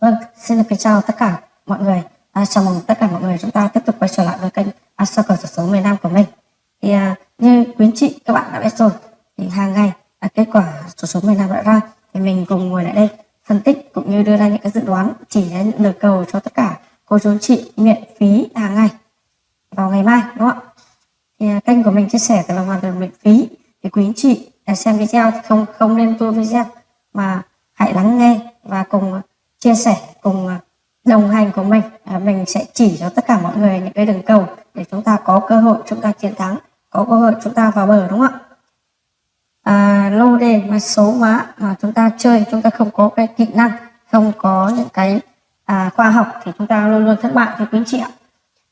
Vâng, xin được kính chào tất cả mọi người. À, chào mừng tất cả mọi người chúng ta tiếp tục quay trở lại với kênh à, cầu sổ số miền Nam của mình. Thì à, như quý anh chị các bạn đã biết rồi, thì hàng ngày à, kết quả sổ số miền Nam đã ra thì mình cùng ngồi lại đây phân tích cũng như đưa ra những cái dự đoán chỉ ra những lời cầu cho tất cả cô chú chị miễn phí hàng ngày vào ngày mai đúng không ạ? Thì à, kênh của mình chia sẻ là hoàn toàn miễn phí thì quý anh chị à, xem video thì không không nên tua video mà hãy lắng nghe và cùng chia sẻ cùng à, đồng hành của mình. À, mình sẽ chỉ cho tất cả mọi người những cái đường cầu để chúng ta có cơ hội chúng ta chiến thắng có cơ hội chúng ta vào bờ đúng không ạ? À, lô đề mà số hóa mà chúng ta chơi chúng ta không có cái kỹ năng không có những cái à, khoa học thì chúng ta luôn luôn thất bại thưa quý anh chị ạ.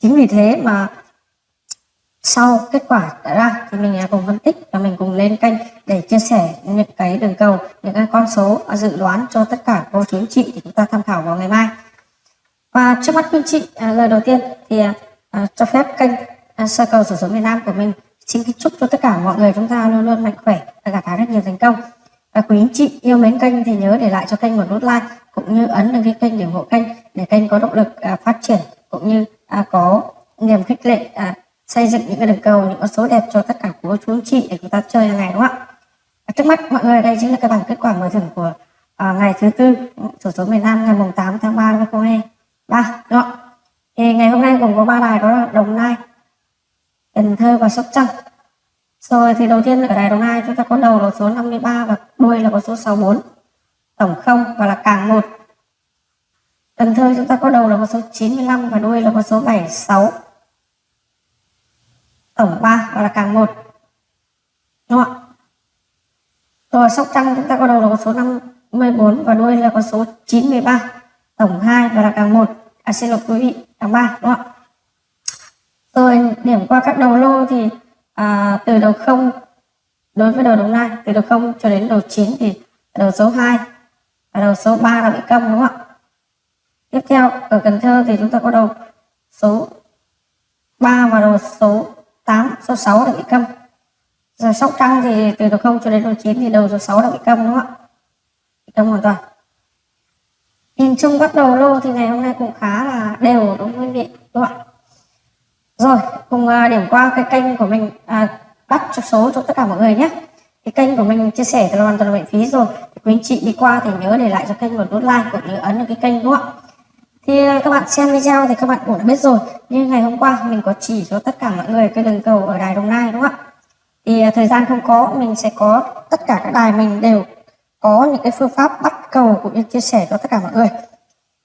Chính vì thế mà sau kết quả đã ra thì mình cùng phân tích và mình cùng lên kênh để chia sẻ những cái đường cầu những cái con số dự đoán cho tất cả cô chú anh chị để chúng ta tham khảo vào ngày mai. Và trước mắt quý anh chị à, lời đầu tiên thì à, à cho phép kênh à, sơ cầu sổ số miền Nam của mình. Xin kính chúc cho tất cả mọi người chúng ta luôn luôn mạnh khỏe và gặt hái rất nhiều thành công. Và quý anh chị yêu mến kênh thì nhớ để lại cho kênh một nút like cũng như ấn đăng ký kênh để ủng hộ kênh để kênh có động lực à, phát triển cũng như à, có niềm khích lệ à, xây dựng những cái đường cầu những con số đẹp cho tất cả cô chú anh chị để chúng ta chơi hàng ngày đúng không ạ? À, trước mắt mọi người đây chính là cái bảng kết quả mở thưởng của à, ngày thứ tư sổ số miền Nam ngày mùng 8 tháng 3 năm 2023 đúng không thì ngày hôm nay gồm có ba đài đó là Đồng Nai Cần Thơ và Sóc Trăng. Rồi thì đầu tiên ở đài Đồng Nai chúng ta có đầu là số 53 và đuôi là có số 64 tổng không và là càng một. Cần Thơ chúng ta có đầu là có số 95 và đuôi là có số 76 tổng 3 gọi là càng 1 đúng không ạ? Rồi Sóc Trăng chúng ta có đầu là con số 54 và đuôi là con số 93 tổng 2 và là càng 1 à xin lỗi quý vị càng 3 đúng không ạ? Rồi điểm qua các đầu lô thì à, từ đầu 0 đối với đầu đồng nai từ đầu 0 cho đến đầu 9 thì đầu số 2 và đầu số 3 là bị câm đúng không ạ? Tiếp theo ở Cần Thơ thì chúng ta có đầu số 3 và đầu số 8 số 6 là bị câm. Giờ Sóc Trăng thì từ đầu 0 cho đến đầu 9 thì đầu số 6 là bị câm đúng không ạ? Bị câm hoàn toàn. Nhìn chung bắt đầu lô thì ngày hôm nay cũng khá là đều đúng nguyên vị đúng không ạ? Rồi cùng à, điểm qua cái kênh của mình à, bắt cho số cho tất cả mọi người nhé. Cái kênh của mình chia sẻ là hoàn toàn miễn phí rồi. Quý anh chị đi qua thì nhớ để lại cho kênh một nút like cũng như ấn vào cái kênh đúng không ạ? Thì ờ, các bạn xem video thì các bạn cũng đã biết rồi. Như ngày hôm qua mình có chỉ cho tất cả mọi người cái đường cầu ở đài đồng nai đúng không ạ? Thì ờ, thời gian không có mình sẽ có tất cả các đài mình đều có những cái phương pháp bắt cầu cũng như chia sẻ cho tất cả mọi người.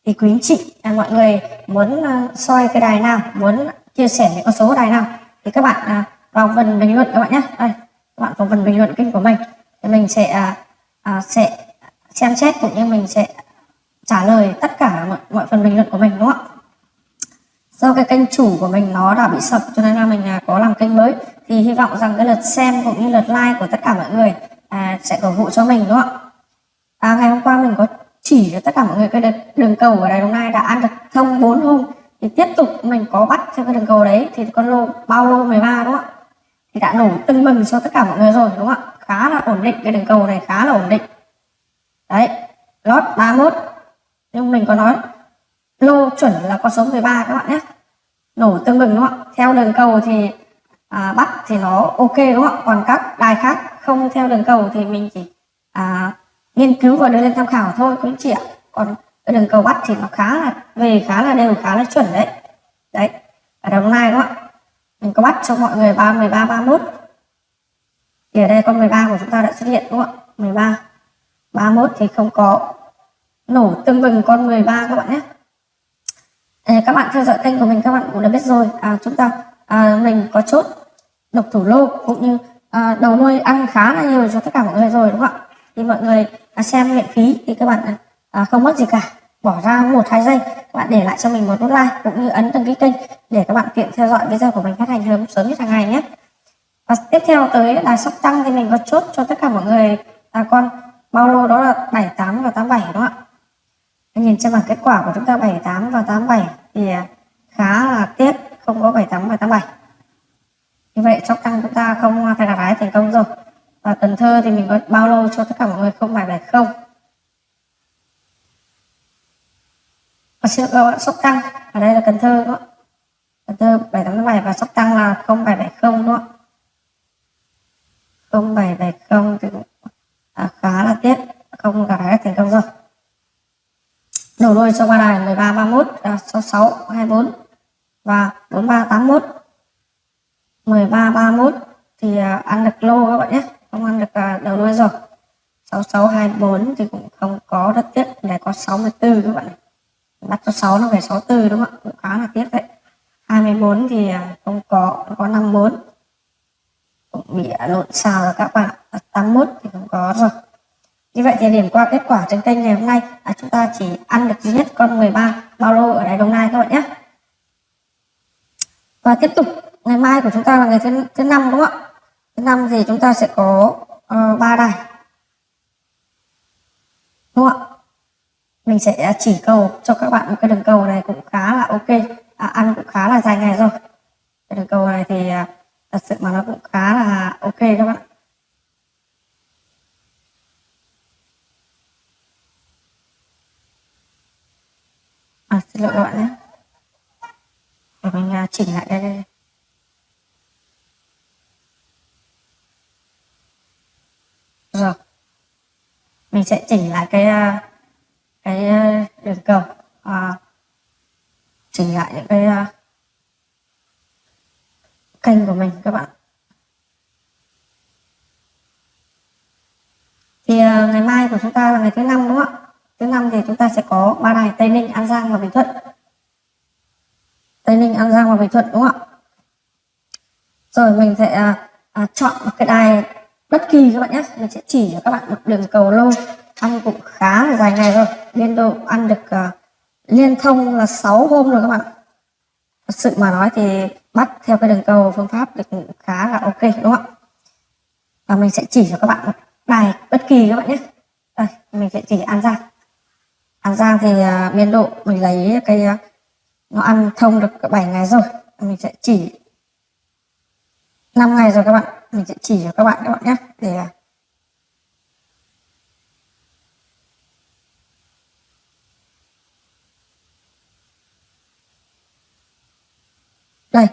Thì quý anh chị à, mọi người muốn uh, soi cái đài nào muốn chia sẻ những con số đài nào thì các bạn à, vào phần bình luận các bạn nhé. Đây các bạn vào phần bình luận kênh của mình. Thì mình sẽ à, à, sẽ xem xét cũng như mình sẽ trả lời tất cả mọi, mọi phần bình luận của mình đúng không ạ? Do cái kênh chủ của mình nó đã bị sập cho nên là mình à, có làm kênh mới. Thì hy vọng rằng cái lượt xem cũng như lượt like của tất cả mọi người à, sẽ cổ vũ cho mình đúng không ạ? À, ngày hôm qua mình có chỉ cho tất cả mọi người cái đường cầu ở Đài Đồng Nai đã ăn được thông 4 hôm. Thì tiếp tục mình có bắt theo cái đường cầu đấy thì con lô bao lô 13 đúng không ạ? Thì đã nổ tưng bừng cho tất cả mọi người rồi đúng không ạ? Khá là ổn định cái đường cầu này khá là ổn định. Đấy lót 31 nhưng mình có nói lô chuẩn là con số 13 các bạn nhé. Nổ tương bừng đúng không ạ? Theo đường cầu thì à, bắt thì nó ok đúng không ạ? Còn các đài khác không theo đường cầu thì mình chỉ à, nghiên cứu và đưa lên tham khảo thôi cũng chị ạ. Còn cái đường cầu bắt thì nó khá là về khá là đều khá là chuẩn đấy. Đấy ở đồng nai đúng không ạ? Mình có bắt cho mọi người ba 13 31 thì ở đây con 13 của chúng ta đã xuất hiện đúng không ạ? 13 31 thì không có nổ tương bừng con 13 các bạn nhé. À, các bạn theo dõi kênh của mình các bạn cũng đã biết rồi. À, chúng ta à, mình có chốt độc thủ lô cũng như à, đầu nuôi ăn khá là nhiều cho tất cả mọi người rồi đúng không ạ? Thì mọi người à, xem miễn phí thì các bạn à, không mất gì cả. Bỏ ra một hai giây các bạn để lại cho mình một nút like cũng như ấn đăng ký kênh để các bạn tiện theo dõi video của mình phát hành sớm sớm nhất hàng ngày nhé. Và tiếp theo tới là sóc tăng thì mình có chốt cho tất cả mọi người. Là con bao lô đó là 78 và 87 đúng không ạ? Nhìn trên bảng kết quả của chúng ta 78 và 87 thì à, khá là tiếc không có 78 và 87 như vậy chóc tăng chúng ta không phải gặt hái thành công rồi. Và Cần Thơ thì mình có bao lô cho tất cả mọi người không phải 70 à, xin lỗi sóc tăng ở đây là cần thơ đó cần thơ 787 và sóc tăng là 0770 đúng đó 0770 thì cũng à, khá là tiếc không gặt hái thành công rồi đầu đuôi cho ba đài 13 31 là 66 24 và 43 81 13 31 thì à, ăn được lô các bạn nhé. Không ăn được à, đầu đuôi rồi. 66 24 thì cũng không có rất tiếc để có 64 các bạn. Bắt cho 6 nó về 64 đúng không ạ? Cũng khá là tiếc đấy 24 thì à, không có có 54 cũng bị lộn xào rồi các bạn 81 thì không có rồi như vậy thì điểm qua kết quả trên kênh ngày hôm nay là chúng ta chỉ ăn được duy nhất con 13 bao lô ở đài Đồng Nai các bạn nhé. Và tiếp tục ngày mai của chúng ta là ngày thứ thứ năm đúng không ạ? Thứ năm thì chúng ta sẽ có uh, ba đài. Đúng không ạ? Mình sẽ chỉ cầu cho các bạn một cái đường cầu này cũng khá là ok. À, ăn cũng khá là dài ngày rồi. Cái đường cầu này thì uh, thật sự mà nó cũng khá là ok các bạn. À, xin lỗi các bạn nhé. Để mình uh, chỉnh lại đây, đây. rồi. Mình sẽ chỉnh lại cái uh, cái uh, đường cầu. Uh, chỉnh lại những cái uh, kênh của mình các bạn. Thì uh, ngày mai của chúng ta là ngày thứ năm đúng không ạ? Thứ năm thì chúng ta sẽ có ba đài tây ninh an giang và bình thuận. Tây ninh an giang và bình thuận đúng không ạ? Rồi mình sẽ à, à, chọn một cái đài bất kỳ các bạn nhé. Mình sẽ chỉ cho các bạn một đường cầu lô ăn cũng khá là dài ngày rồi. Biên độ ăn được à, liên thông là 6 hôm rồi các bạn. Thật sự mà nói thì bắt theo cái đường cầu phương pháp được khá là ok đúng không ạ? Và mình sẽ chỉ cho các bạn một bài bất kỳ các bạn nhé. Đây mình sẽ chỉ ăn giang ăn giang thì uh, biên độ mình lấy cái uh, nó ăn thông được 7 ngày rồi. Mình sẽ chỉ 5 ngày rồi các bạn. Mình sẽ chỉ cho các bạn các bạn nhé. Để à, đây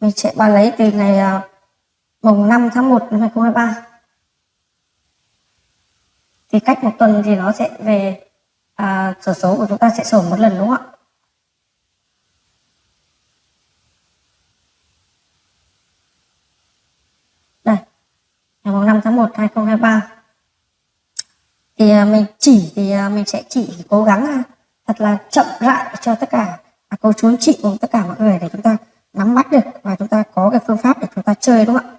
mình sẽ bán lấy từ ngày mùng 5 tháng 1 năm 2023 thì cách một tuần thì nó sẽ về à, sổ số của chúng ta sẽ sổ một lần đúng không ạ? Đây ngày mùng 5 tháng 1 2023 thì à, mình chỉ thì à, mình sẽ chỉ cố gắng à, thật là chậm rãi cho tất cả à, cô chú anh chị cùng tất cả mọi người để chúng ta nắm bắt được và chúng ta có cái phương pháp để chúng ta chơi đúng không ạ?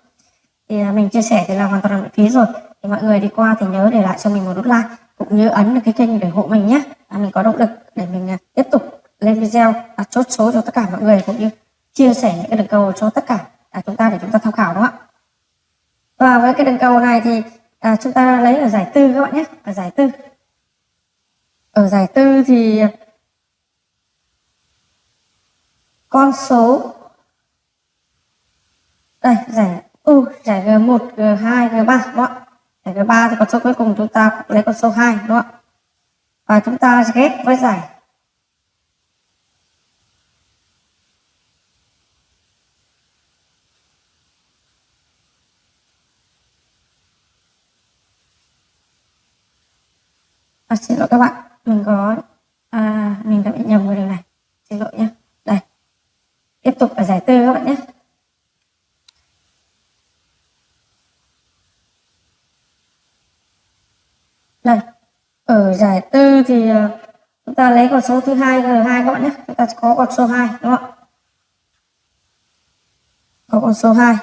Thì à, mình chia sẻ thì là hoàn toàn là miễn phí rồi. Thì mọi người đi qua thì nhớ để lại cho mình một nút like cũng như ấn được cái kênh để hộ mình nhé. À, mình có động lực để mình à, tiếp tục lên video à, chốt số cho tất cả mọi người cũng như chia sẻ những cái đường cầu cho tất cả à, chúng ta để chúng ta tham khảo đúng không ạ? Và với cái đường cầu này thì à, chúng ta lấy ở giải tư các bạn nhé. Ở giải tư. Ở giải tư thì à, con số đây giải u giải g1 g2 g3 các bạn ạ giải g3 thì con số cuối cùng chúng ta lấy con số 2 đúng không ạ? Và chúng ta ghép với giải. À, xin lỗi các bạn mình có à, mình đã bị nhầm cái điều này. Xin lỗi nhé đây. Tiếp tục ở giải tư các bạn nhé đây ở giải tư thì ờ, chúng ta lấy con số thứ hai g hai các bạn nhé. Chúng ta có con số 2 đúng không ạ? Có con số 2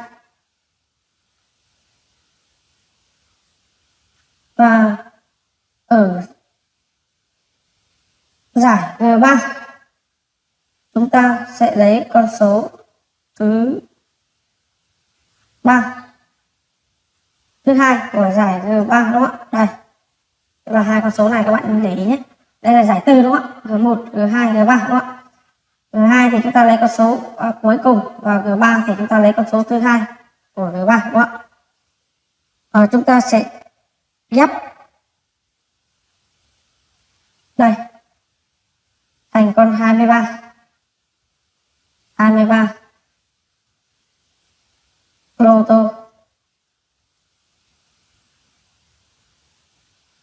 và ở giải G3 chúng ta sẽ lấy con số thứ ba. Thứ hai của giải G3 đúng không ạ? Đây và hai con số này các bạn để ý nhé. Đây là giải tư đúng không ạ? G1 G2 G3 đúng không ạ? G2 thì chúng ta lấy con số à, cuối cùng và G3 thì chúng ta lấy con số thứ hai của G3 đúng không ạ? À, chúng ta sẽ ghép đây thành con 23 23 lô tô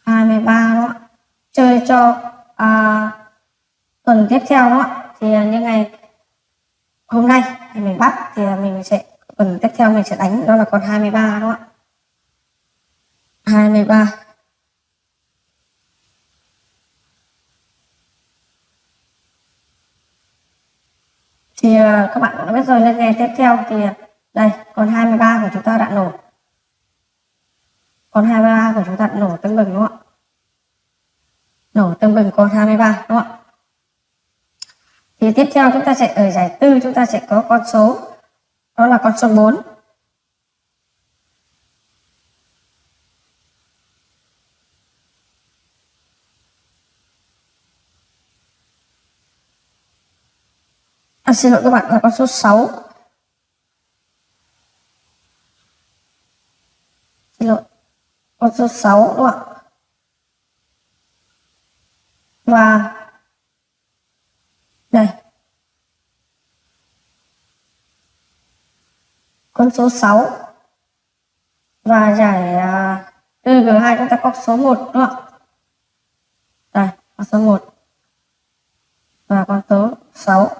23 đó chơi cho à, tuần tiếp theo đó. Thì à, như ngày hôm nay thì mình bắt thì à, mình sẽ tuần tiếp theo mình sẽ đánh đó là con 23 đó 23 thì uh, các bạn cũng đã biết rồi lên ngày tiếp theo thì đây con 23 của chúng ta đã nổ. Con 23 của chúng ta đã nổ tương bừng đúng không ạ nổ tương bừng con 23 đúng không ạ? Thì tiếp theo chúng ta sẽ ở giải tư chúng ta sẽ có con số đó là con số 4 à, xin lỗi các bạn là con số 6 xin lỗi con số 6 đúng không ạ? Và đây. Con số 6 và giải à, uh, G2 chúng ta có số 1 đúng không đây con số 1 và con số 6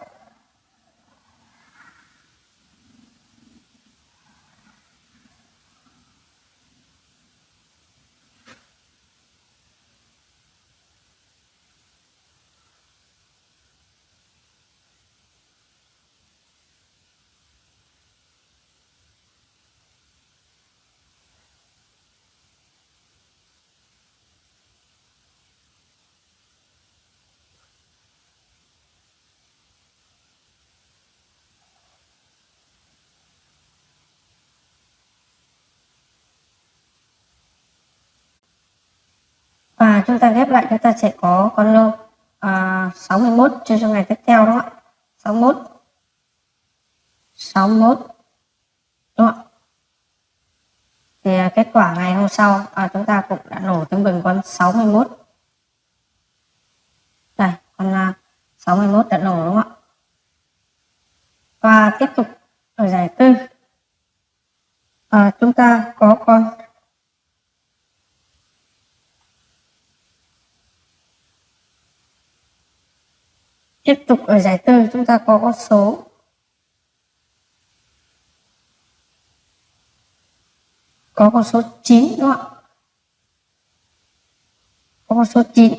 và chúng ta ghép lại chúng ta sẽ có con lô à, 61 chơi cho ngày tiếp theo đó 61 61 đúng không thì à, kết quả ngày hôm sau à, chúng ta cũng đã nổ tương bình con 61 đây con à, 61 đã nổ đúng không ạ? Và tiếp tục ở giải tư. À, chúng ta có con Tiếp tục ở giải tư, chúng ta có con số. Có con số 9 đúng không ạ? Có con số 9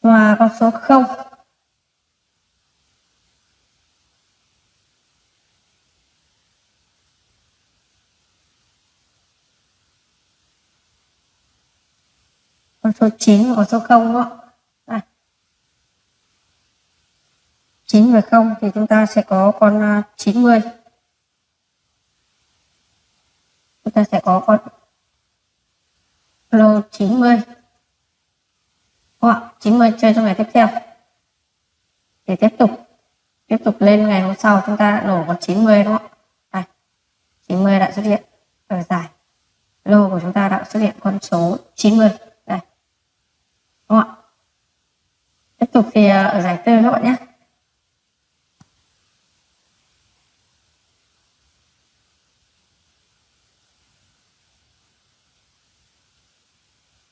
và con số 0 số 9 và số 0 đó. Đây. 9 và 0 thì chúng ta sẽ có con à, 90. Chúng ta sẽ có con lô 90. Đúng 90 chơi trong ngày tiếp theo. Để tiếp tục tiếp tục lên ngày hôm sau chúng ta đã nổ con 90 đúng không? ạ? 90 đã xuất hiện ở giải lô của chúng ta đã xuất hiện con số 90 đúng không ạ tiếp tục thì ờ, ở giải tư các bạn nhé.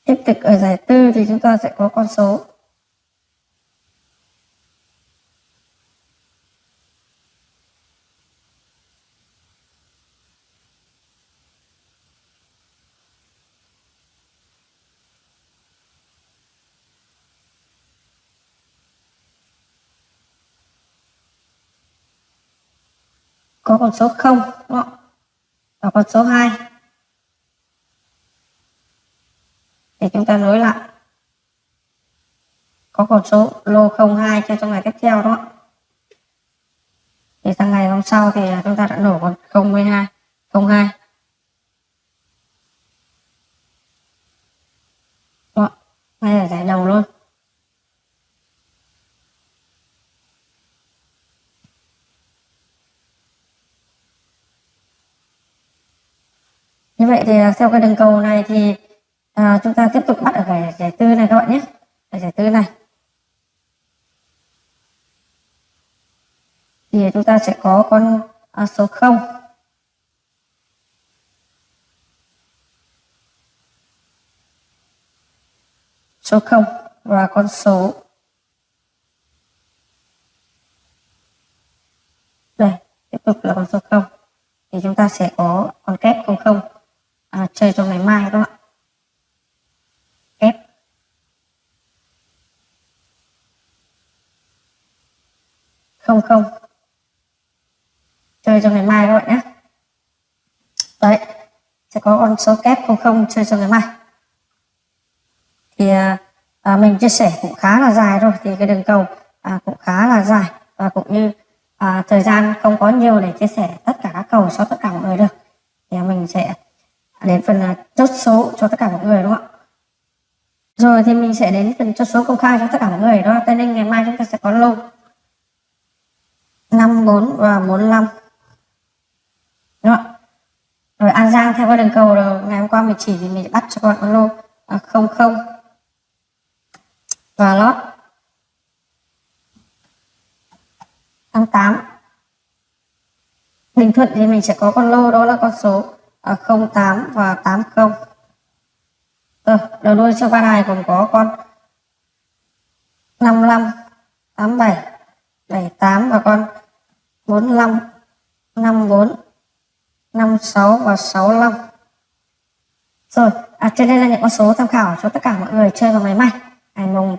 Tiếp tục ở giải tư thì chúng ta sẽ có con số. Có con số 0 đúng không? và con số 2 để chúng ta nối lại. Có con số lô 02 cho trong ngày tiếp theo đó thì sang ngày hôm sau thì chúng ta đã nổ con 02 02 đó ngay là giải đầu luôn. Như vậy thì theo cái đường cầu này thì à, chúng ta tiếp tục bắt ở cái giải tư này các bạn nhé. Ở giải tư này. Thì chúng ta sẽ có con à, số 0 số 0 và con số. Đây tiếp tục là con số 0 thì chúng ta sẽ có con kép 00 à, chơi cho ngày mai các bạn kép không không. Chơi cho ngày mai các bạn nhé đấy sẽ có con số kép không không chơi cho ngày mai. Thì à, à, mình chia sẻ cũng khá là dài rồi thì cái đường cầu à, cũng khá là dài. Và cũng như à, thời gian không có nhiều để chia sẻ tất cả các cầu cho tất cả mọi người được. Thì mình sẽ đến phần à, chốt số cho tất cả mọi người đúng không ạ? Rồi thì mình sẽ đến phần chốt số công khai cho tất cả mọi người đó tây ninh ngày mai chúng ta sẽ có lô 54 và 45 đúng không ạ? rồi An Giang theo cái đường cầu rồi ngày hôm qua mình chỉ thì mình bắt cho các bạn con lô. À, 00 và lót. 88 Bình Thuận thì mình sẽ có con lô đó là con số à, 08 và 80 rồi ờ, đầu đuôi cho ba này còn có con 55 87 78 và con 45 54 56 và 65 rồi à, trên đây là những con số tham khảo cho tất cả mọi người chơi vào ngày mai ngày mùng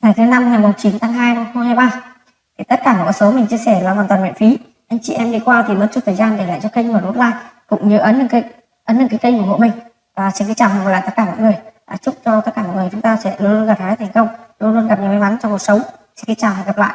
ngày thứ năm ngày mùng 9 tháng 2 năm 2023 thì tất cả mọi con số mình chia sẻ là hoàn toàn miễn phí anh chị em đi qua thì mất chút thời gian để lại cho kênh và nút like cũng như ấn cái ấn lên cái kênh ủng hộ mình. Và xin kính chào và lại tất cả mọi người. À, chúc cho tất cả mọi người chúng ta sẽ luôn luôn gặp hái thành công luôn luôn gặp nhiều may mắn trong cuộc sống. Xin kính chào và hẹn gặp lại.